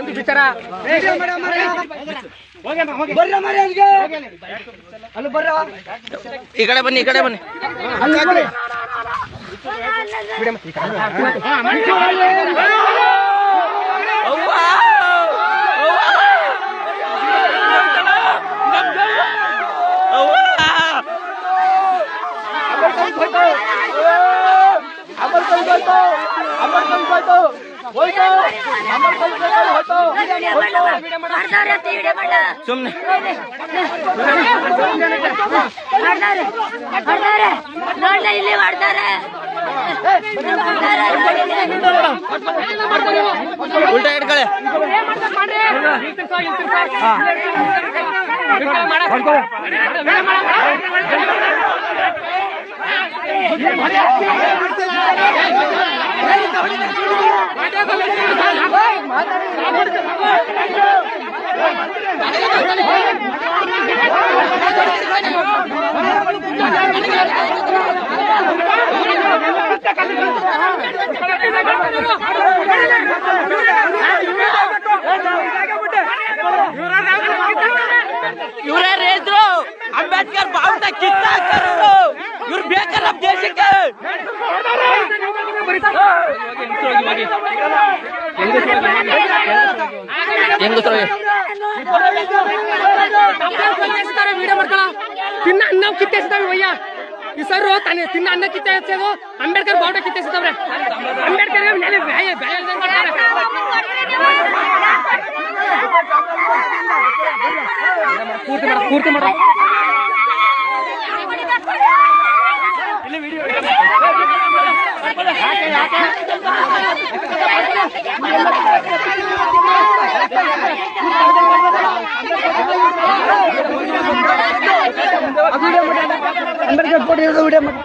ಒಂದು ವಿಚಾರ ಬರ್ರ ಮರಿ ಅಲ್ಲಿಗೆ ಅಲ್ಲಿ ಬರ್ರ ಈ ಕಡೆ ಬನ್ನಿ ಈ ಕಡೆ ಬನ್ನಿ ಅವ್ವ! ಅವ್ವ! ಸುಮ್ನೆ. ನೋಡ್ಲೆ ಇಲ್ಲಿ ಮಾಡ್ತಾರೆ ಉಲ್ಟಾ ಹಿಡ್ಕಳೆ ಇವರೇ ರೇದ್ರು ಅಂಬೇಡ್ಕರ್ ಬಾವುಟ ಕಿತ್ತಾಕರು ಇವ್ರು ಬೇಕಲ್ಲ ನಮ್ ದೇಶಕ್ಕೆ ಹೆಂಗಸ್ರು ವಿಡಿಯೋ ತಿನ್ನ ಅನ್ನ ಕಿತ್ತೆಸ್ತಾವೆ ಸರ್ ತಾನೆ ತಿನ್ನ ಅನ್ನ ಕಿತ್ತೆ ಅಂಬೇಡ್ಕರ್ ಬಾವುಟ ಕಿತ್ತೆಸ್ತಾವ್ರೆ ಅಂಬೇಡ್ಕರ್ ಪೂರ್ತಿ ಮಾಡ ಪೂರ್ತಿ ಮಾಡ ಅಂಬೇಡ್ಕರ್ ಫೋಟೋ ಇರೋದು ವಿಡಿಯೋ ಮಾಡಿ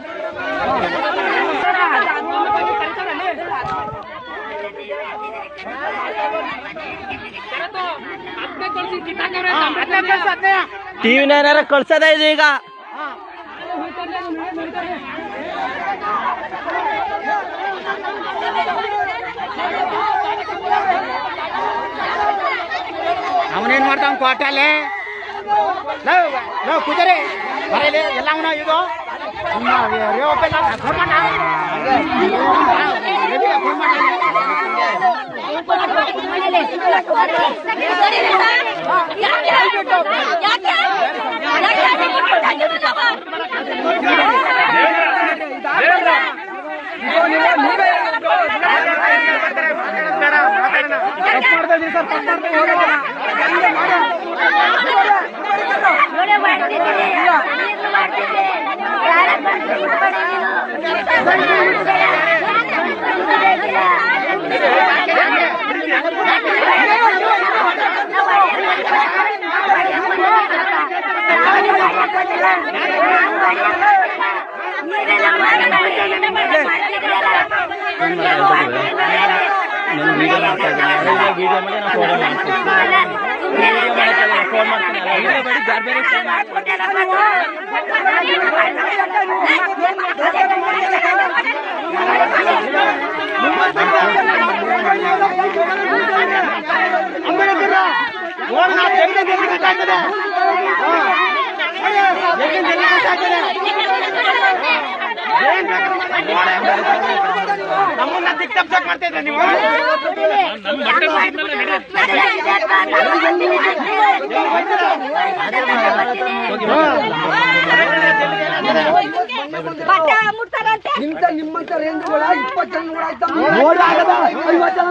ಟಿವಿನ ಏನಾರ ಕಳ್ಸದ ಇದೆ ಈಗ? ಅವನೇನ್ ಮಾಡ್ತಾವ ಕ್ವಾಟಲ್ಲಿ ನಾವು ಕುದುರೆ. ಬರಲಿ ಎಲ್ಲ ಅವನ ಇದು. ವಿಡಿಯೋ ಮಾಡ್ತಾ ವಿಡಿಯೋ ಮಾಡಿ ನಾನು ಫೋನ್ ಮಾಡ್ತೀನಿ ಫೋನ್ ಮಾಡ್ತೀನಿ ವಿಡಿಯೋ ಮಾಡಿ ಬೇರೆ ಬೇರೆ phone ನಮ್ಮನ್ನ ದಿಕ್ತಪ್ಸಕ್ ಮಾಡ್ತಾ ಇದ್ರೆ ನೀವು? ನಿಂತ ನಿಮ್ಮಂತ ರೇಂದ್ರಗಳ ಇಪ್ಪತ್ತು ಜನಗಳ ಆಯ್ತಾ? ಐವತ್ತು ಜನ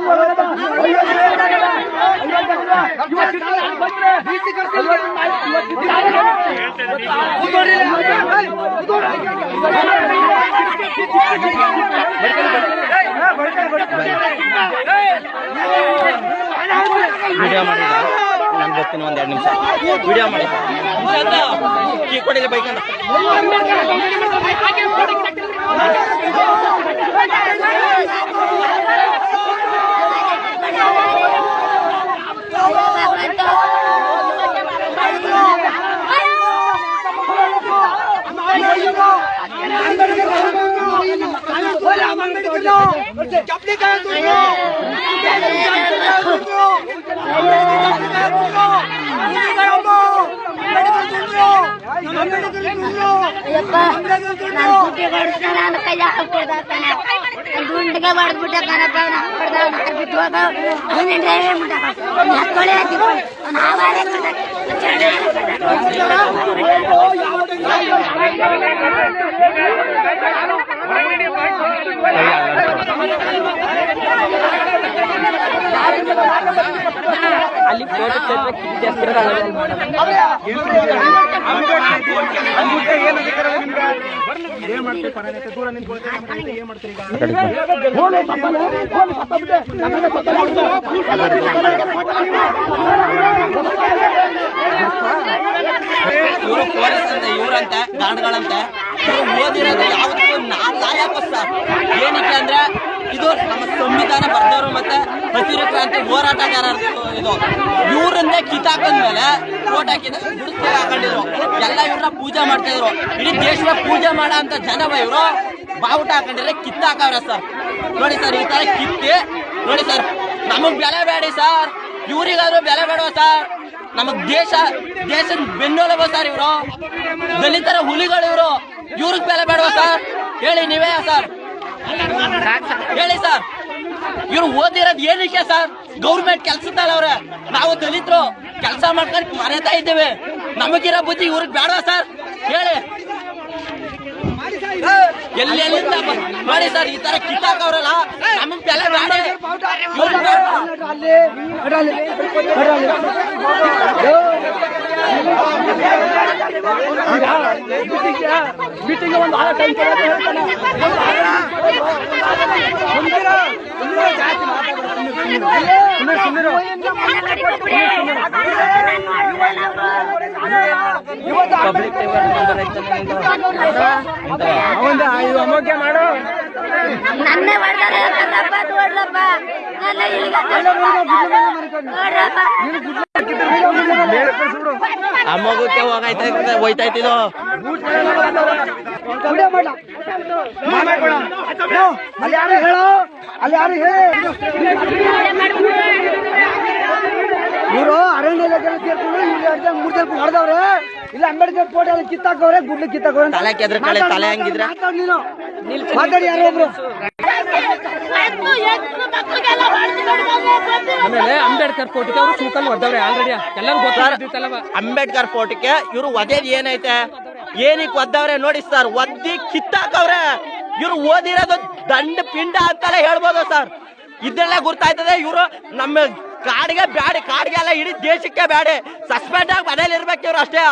ವಿಡಿಯೋ ಮಾಡಿದ. ನಾನು ಬರ್ತೀನಿ ಒಂದು ಎರಡು ನಿಮಿಷ. ವಿಡಿಯೋ ಮಾಡಿ ಕೀ ಕೊಡಿಲ್ಲ ಬೈಕ್ ಅಂತ چپلي ڪيو ಗುಂಡಿಗೆ ಹೊಡೆದ್ಬಿಟ್ಟೆ ಕಣಪ್ಪ ಹೊಡೆದ ಬಿಟ್ಟು ಹೋದ ಅವನೇ ಡ್ರೈವೇ ಬಿಟ್ಟಾಕ ಹತ್ಕೊಳ್ಳಿ ಹಾಕಿ ಅವ್ನು ಹಾವಾರೇ ಬಿಟ್ಟಾಕ ಇವರು ಪೊಲೀಸ್ ಅಂತ ಇವರಂತೆ ಗಾರ್ಡ್ಗಳಂತೆ ಇವ್ರು ಓದಿರೋದು ಯಾವತ್ತೂ ನಾನ್ ಲಾಯಕ್ ಸರ್ ಏನಕ್ಕೆ ಅಂದ್ರೆ, ಇದು ನಮ್ಮ ಸಂವಿಧಾನ ಮತ್ತೆ ಹಸಿರು ಕ್ರಾಂತಿ ಹೋರಾಟಗಾರರು ಇದು. ಇವ್ರನ್ನೇ ಮೇಲೆ ಓಟ್ ಹಾಕಿದ ಗುಡಿಸ್ತಾ ಹಾಕೊಂಡಿದ್ರು. ಎಲ್ಲ ಇವ್ರನ್ನ ಪೂಜೆ ಮಾಡ್ತಾ ಇದ್ರು. ಇಡೀ ದೇಶದ ಪೂಜೆ ಮಾಡೋ ಅಂತ ಜನವ ಇವರು ಬಾವುಟ ಹಾಕೊಂಡಿದ್ರೆ ಕಿತ್ತಾಕವ್ರೆ ಸರ್. ನೋಡಿ ಸರ್, ಈ ತರ ಕಿತ್ತಿ, ನೋಡಿ ಸರ್, ನಮಗ್ ಬೆಲೆ ಬೇಡಿ ಸರ್. ಇವರಿಗಾದ್ರೂ ಬೆಲೆ ಬೇಡವ ಸರ್? ನಮಗ್ ದೇಶ, ದೇಶದ ಬೆನ್ನೆಲುಬು ಸರ್ ಇವರು. ದಲಿತರ ಹುಲಿಗಳು ಇವರು. ಇವ್ರಿಗೆ ಬೆಲೆ ಬೇಡುವ ಸರ್? ಹೇಳಿ ನೀವೇ ಸರ್. ಹೇಳಿ ಸರ್. ಇವ್ರು ಓದಿರೋದು ಏನಕ್ಕೆ ಸರ್ ಗೌರ್ಮೆಂಟ್ ಕೆಲ್ಸದಲ್ಲ ಅವ್ರೆ ನಾವು ದಲಿತರು ಕೆಲಸ ಮಾಡ್ಕೊಂಡು ಮರೆತಾ ಇದ್ದೇವೆ ನಮಗಿರೋ ಬುದ್ಧಿ ಇವ್ರಿಗೆ ಬೇಡ ಸರ್ ಹೇಳಿ ಎಲ್ಲಿ ಎಲ್ಲಿಂದ ಬ- ನೋಡಿ ಸರ್ ಈ ತರ ಕಿತ್ತಾಕವ್ರಲ್ಲ ನಮಗ್ ಬೆಲೆ ಬೇಡ ಮೀಟಿಂಗ್ಗೆ ಒಂದು ಆಳ ಟೈಮ್ ಮಾಡು ನನ್ನ ಹೊಡೆದಾರೆ ಕಣಪ್ಪ ನೋಡ್ಲಪ್ಪ ನನ್ನ ಇಲ್ಲಿಗೆ ನೋಡ್ರಪ್ಪ ಆ ಮಗುಕ್ಕೆ ಹೋಗೈತೆ ವಿಡಿಯೋ ಮಾಡ ಅಲ್ಲಿ ಯಾರು ಹೇಳು ಅಲ್ಲಿ ಯಾರು ಹೇಳಿ ಇವರು ಅರಣ್ಯ ಇಲಾಖೆ ಸೇರ್ಕೊಂಡು ಇಲ್ಲಿ ಅರ್ಧ ಮೂರ್ ಜನ ಹೊಡೆದವ್ರೆ ಇಲ್ಲ ಅಂಬೇಡ್ಕರ್ ಫೋಟೋ ಎಲ್ಲ ಕಿತ್ತಾಕವ್ರೆ ಗುಡ್ಲು ಕಿತ್ತಾಕವ್ರೆ ತಲೆ ಕೆದ್ರ ಕೆದ್ರಕಳೆ, ತಲೆ ಹಂಗಿದ್ರೆ? ನೀನು ಮಾತಾಡಿ ಯಾರೋ ಒಬ್ರು ಆಮೇಲೆ ಅಂಬೇಡ್ಕರ್ ಫೋಟಿಕೆ ಅವರು ಸೂಕಲ್ ಒದ್ದವ್ರೆ ಆಲ್ರೆಡಿ ಎಲ್ಲರೂ ಗೊತ್ತಾಗಿತ್ತಲ್ಲವ ಅಂಬೇಡ್ಕರ್ ಫೋಟೋಕ್ಕೆ ಇವರು ಒದೇದ್ ಏನೈತೆ? ಏನಕ್ಕೆ ಒದ್ದವ್ರೆ? ನೋಡಿ ಸರ್ ಒದ್ದಿ ಕಿತ್ತಾಕವ್ರೆ. ಇವ್ರು ಓದಿರೋದು ದಂಡ ಪಿಂಡ ಅಂತಾನೆ ಹೇಳ್ಬೋದು ಸರ್ ಇದೆಲ್ಲ ಗುರ್ತಾಯ್ತದೆ ಇವರು ನಮ್ಮ ಕಾಡಿಗೆ ಬ್ಯಾಡಿ ಕಾಡಿಗೆ ಎಲ್ಲ ಇಡೀ ದೇಶಕ್ಕೆ ಬ್ಯಾಡಿ. ಸಸ್ಪೆಂಡ್ ಆಗಿ ಮನೇಲಿ ಇರ್ಬೇಕು ಇವ್ರು ಅಷ್ಟೇ.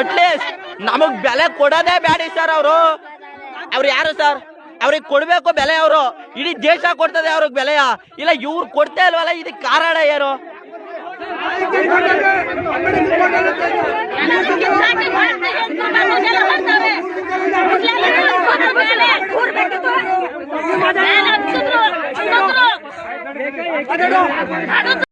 ಅಟ್ಲೀಸ್ಟ್ ನಮಗ್ ಬೆಲೆ ಕೊಡೋದೇ ಬ್ಯಾಡಿ ಸರ್ ಅವರು. ಅವ್ರು ಯಾರು ಸರ್ ಅವ್ರಿಗೆ ಕೊಡ್ಬೇಕು ಬೆಲೆ ಅವರು ಇಡೀ ದೇಶ ಕೊಡ್ತದೆ ಅವ್ರಿಗೆ ಬೆಲೆಯ ಇಲ್ಲ ಇವ್ರು ಕೊಡ್ತಾ ಇಲ್ವಲ್ಲ ಇದಕ್ಕೆ ಕಾರಣ ಯಾರು